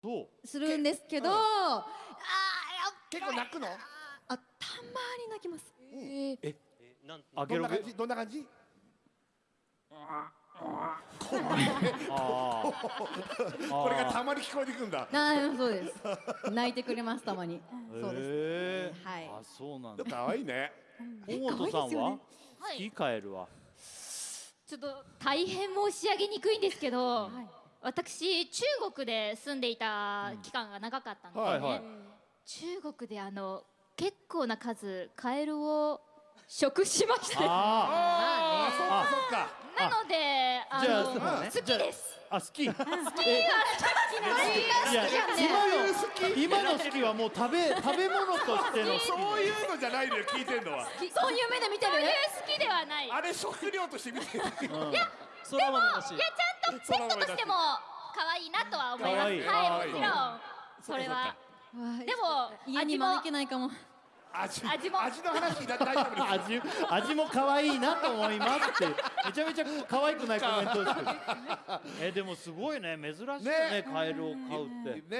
そう？するんですけど、うん。あーやっ結構泣くの？あたまに泣きます。ええなんあどんな感じ？どんな感じ？これがたまに聞こえてくんだあーそうです。泣い。てくれますたまに。そうです。はい。あそうなんだかわい。い。ね大本さんは可愛い。ですよね好きカエルはちょっと大変申し上げにくい。んですけど、私中国で住んでいた期間が長かったんですね、はいはい。中国であの結構な数カエルを食しましたあああそっか。そっかなのであじゃあの好きです。ーあ好き。好き。いや今の今の好きはもう食べ食べ物としての好き。そういうのじゃないのよ聞いてんのは。そういう目で見てる？そういう好きではない。いやあれ食料として見てる。うん。そら豆だし。ちゃペットとしても可愛いなとは思います。可愛い。はいもちろん。それは。でも家に招けないかも。味味も。味の話だ大丈夫です味味も可愛いなと思いますって。めちゃめちゃ可愛くないコメントですけど。えでもすごいね。珍しいねね。カエルを飼うって。ね